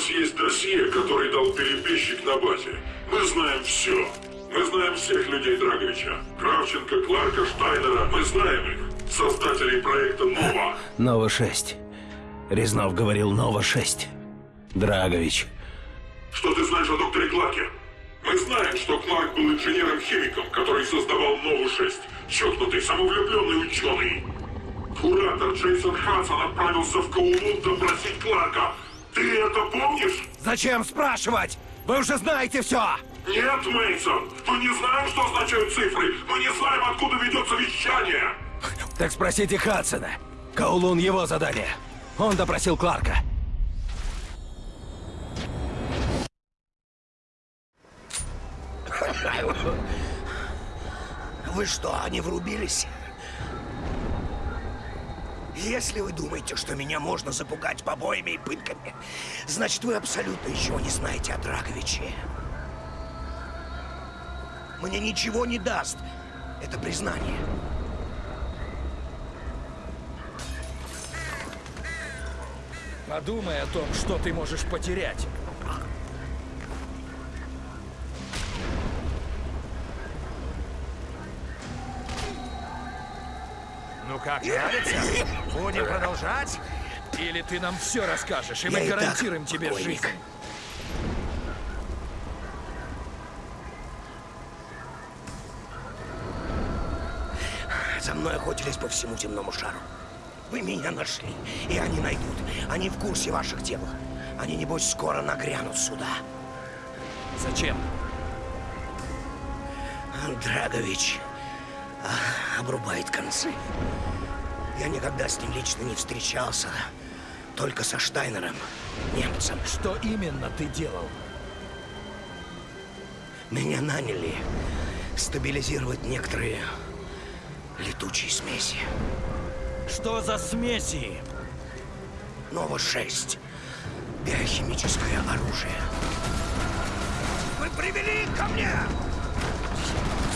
нас есть досье, который дал перебежчик на базе. Мы знаем все. Мы знаем всех людей Драговича. Кравченко, Кларка, Штайнера. Мы знаем их. Создателей проекта «Нова». «Нова-6». Резнов говорил «Нова-6». Драгович. Что ты знаешь о докторе Кларке? Мы знаем, что Кларк был инженером-химиком, который создавал Нову-6. Чокнутый, самовлюбленный ученый. Куратор Джейсон Хадсон отправился в Каулун допросить Кларка. Ты это помнишь? Зачем спрашивать? Вы уже знаете все! Нет, Мейсон, мы не знаем, что означают цифры. Мы не знаем, откуда ведется вещание. Так спросите Хадсона. Каулун его задание. Он допросил Кларка. Вы что, не врубились? Если вы думаете, что меня можно запугать побоями и пытками, значит, вы абсолютно ничего не знаете о Драговиче. Мне ничего не даст это признание. Подумай о том, что ты можешь потерять. Как, нравится? Будем продолжать? Или ты нам все расскажешь, и мы и гарантируем тебе покойник. жизнь? За мной охотились по всему земному шару. Вы меня нашли, и они найдут. Они в курсе ваших дел. Они, небось, скоро нагрянут сюда. Зачем? Драгович обрубает концы. Я никогда с ним лично не встречался. Только со Штайнером, немцем. Что именно ты делал? Меня наняли стабилизировать некоторые летучие смеси. Что за смеси? Нова-6. Биохимическое оружие. Вы привели их ко мне!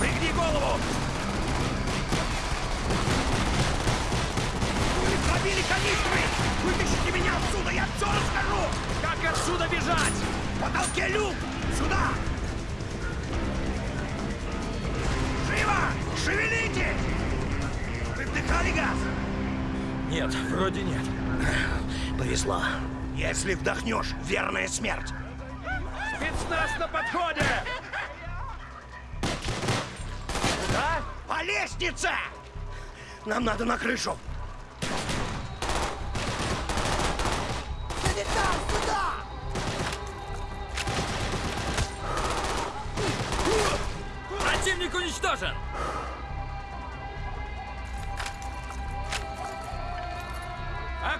Пригни голову! Пробили канистры! Вытащите меня отсюда, я все расскажу! Как отсюда бежать? В потолке люк! Сюда! Живо! Шевелите! Вы вдыхали газ? Нет, вроде нет. Повезло. Если вдохнешь, верная смерть. Спецназ на подходе! Куда? По лестнице! Нам надо на крышу.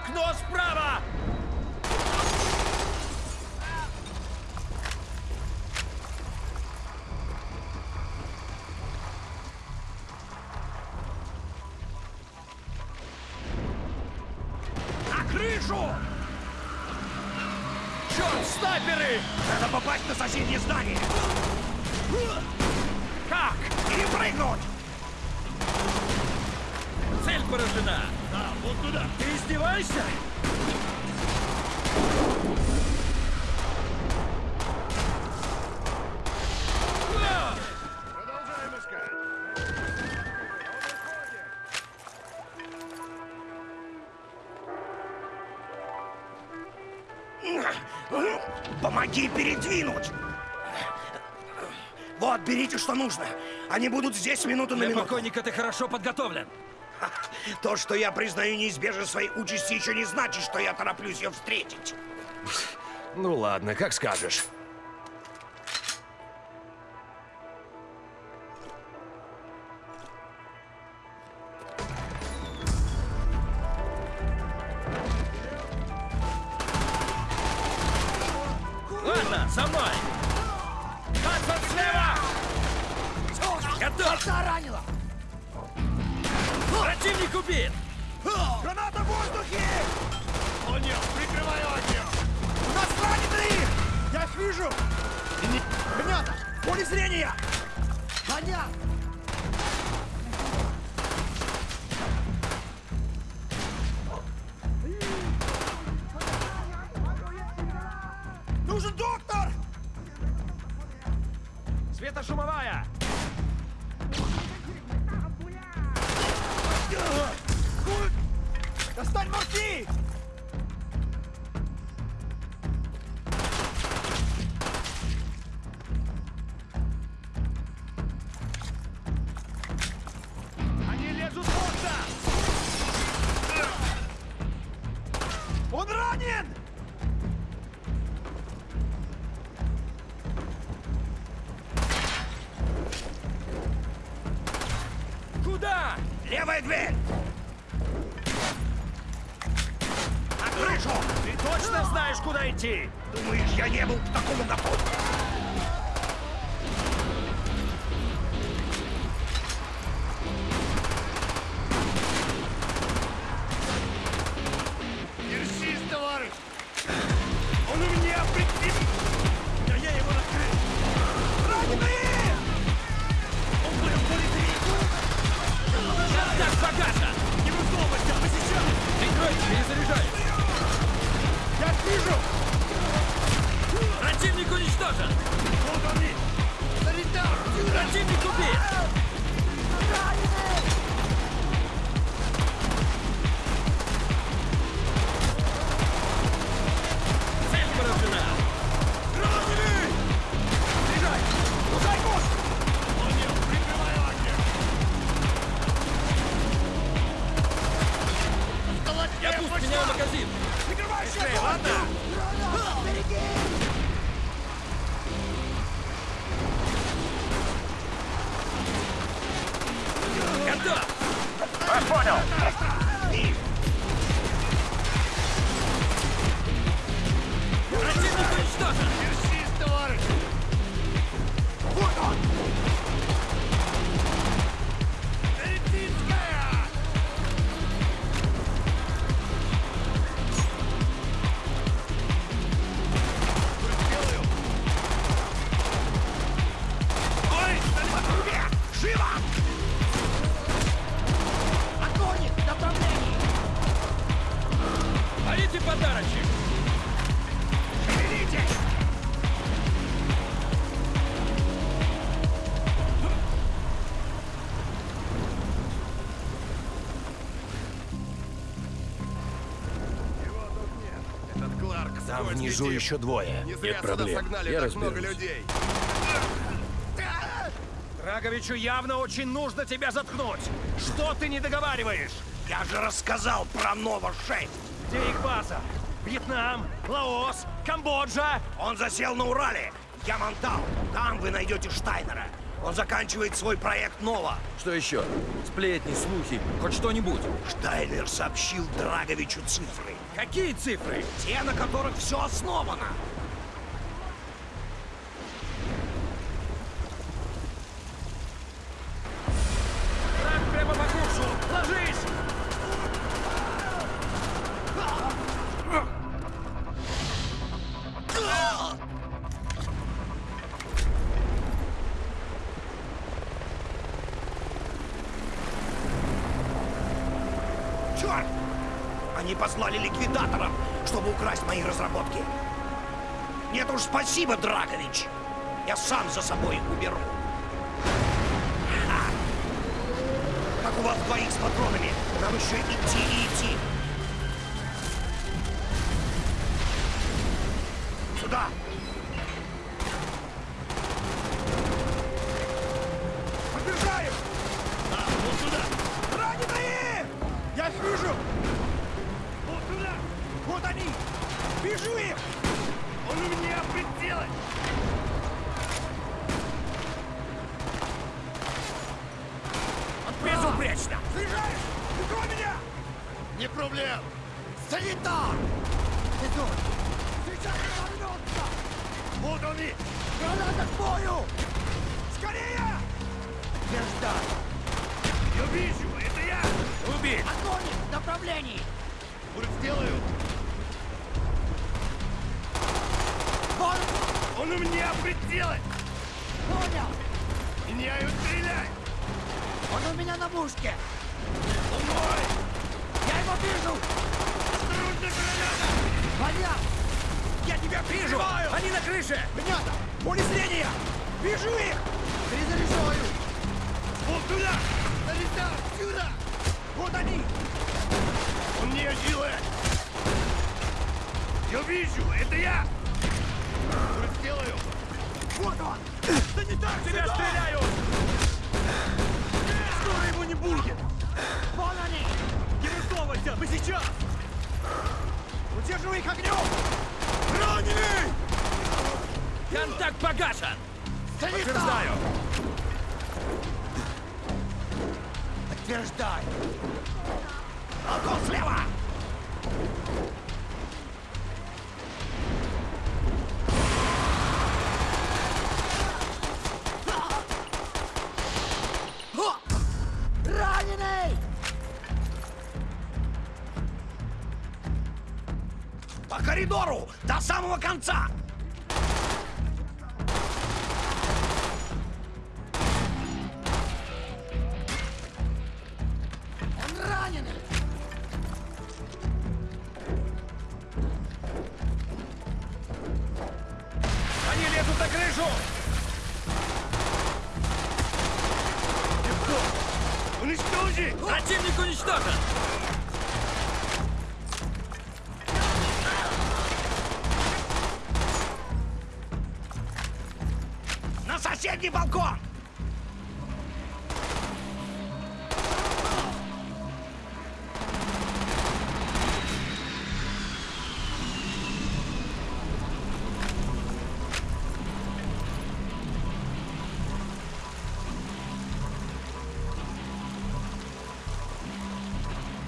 Окно справа! На крышу! Черт, снайперы! Надо попасть на соседнее здание! Как? Перепрыгнуть! Цель поражена! Туда! Ты издеваешься? Помоги передвинуть! Вот, берите, что нужно. Они будут здесь минуту на Для минуту. покойника ты хорошо подготовлен. То, что я признаю неизбежность своей участи, еще не значит, что я тороплюсь ее встретить. Ну ладно, как скажешь. Убит! Граната в воздухе! О нет, прикрываю огнем! У нас раненые! Я их вижу! Граната! Поле зрения! Понятно! Достань мурки! Они лезут просто! Он ранен! Куда? Левая дверь! Крышу! Ты точно знаешь, куда идти? Думаешь, я не был к такому готов? Пусть меняю Там внизу тип. еще двое. Не зря Нет проблем. согнали Я так много разберусь. людей. Драговичу явно очень нужно тебя заткнуть! Что ты не договариваешь? Я же рассказал про Нова-6. Где их база? Вьетнам, Лаос, Камбоджа? Он засел на Урале. Ямантау. Там вы найдете Штайнера. Он заканчивает свой проект Нова. Что еще? Сплетни, слухи, хоть что-нибудь. Штайнер сообщил Драговичу цифры. Какие цифры? Те, на которых все основано. Черт! Они послали ликвидаторов, чтобы украсть мои разработки. Нет уж, спасибо, Драгович. Я сам за собой уберу. Ха! Как у вас двоих с патронами, нам еще идти и идти. Сюда! Подбежаю! А, вот сюда! Раненые! Я их вижу! Вот сюда! Вот они! Вижу их! Он у меня прицелен! Безупречно! Слежаешь? Прикрой меня! Не проблем! Санитар! Идут! Сейчас вернутся! Вот они! Граната к бою! Скорее! Где ждать? Я вижу! Это я! Убить! Огонь! В направлении! Уже Он у меня прицелен! Понял! Меняю стрелять! Он у меня на мушке! Он мой! Я его вижу! Осторожно, граната! Понятно! Я тебя вижу! Они на крыше! Понятно! Поле зрения! Вижу их! Перезаряжаю! Вот туда! Санитар, сюда! Вот они! Он не делает! Я вижу! Это я! Сделаю! Вот он! Санитар, Тебя сюда! стреляют! Скоро его не будет! Вон они! Не высовывайся! Сейчас! Удерживай их огнем! Раненый! Контакт погашен! Подтверждаю! Подтверждай! Коридору! До самого конца! Противник уничтожен! Соседний балкон!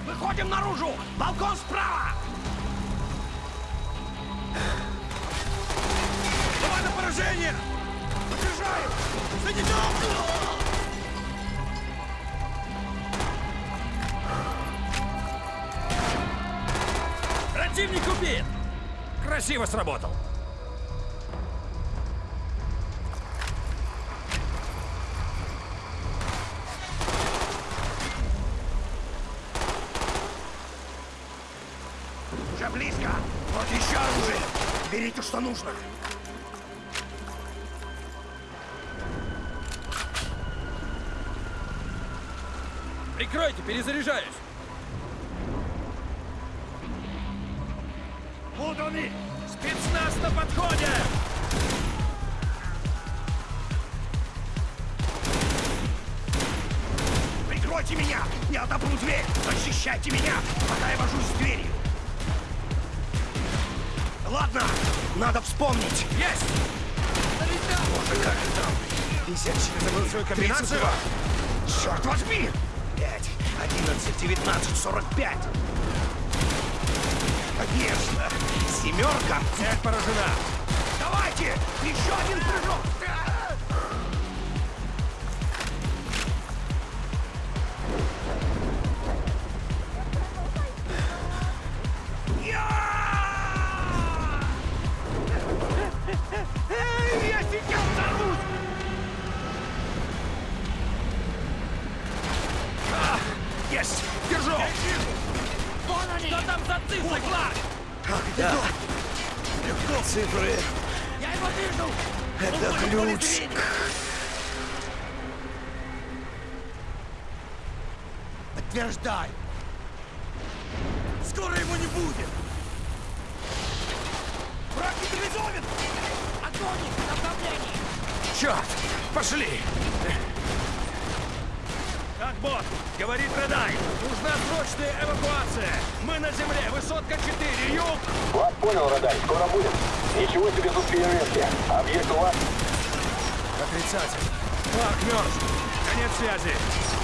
Выходим наружу! Балкон справа! Противник убит! Красиво сработал! Уже близко! Вот еще оружие! Берите, что нужно! Прикройте, перезаряжаюсь! Дверь! Защищайте меня, пока я вожусь с дверью! Ладно, надо вспомнить! Есть! Боже, как же там? Висящий забыл свою комбинацию? Черт возьми! 5, 11, 19, 45! Конечно! Семерка! Цель поражена! Давайте! Еще один прыжок! Они! Что там за цифры, Кларк? Да. Цифры. Я его вижу! Это Он ключ. Подтверждай! Скоро его не будет! Враг нейтрализован! Огонь! Направление! Черт! Пошли! Бот, говорит Редай. Нужна срочная эвакуация. Мы на земле, высотка 4, юг. Вас понял, Радай, скоро будет. Ничего себе тут фейерверки. Объект у вас. Отрицатель. Кларк мертв. Конец связи.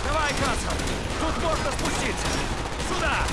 Давай, Кацан. Тут можно спуститься. Сюда.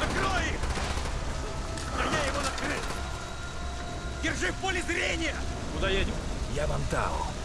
Накрой их! А я его накрыл! Держи в поле зрения! Куда едем? Я Вантау.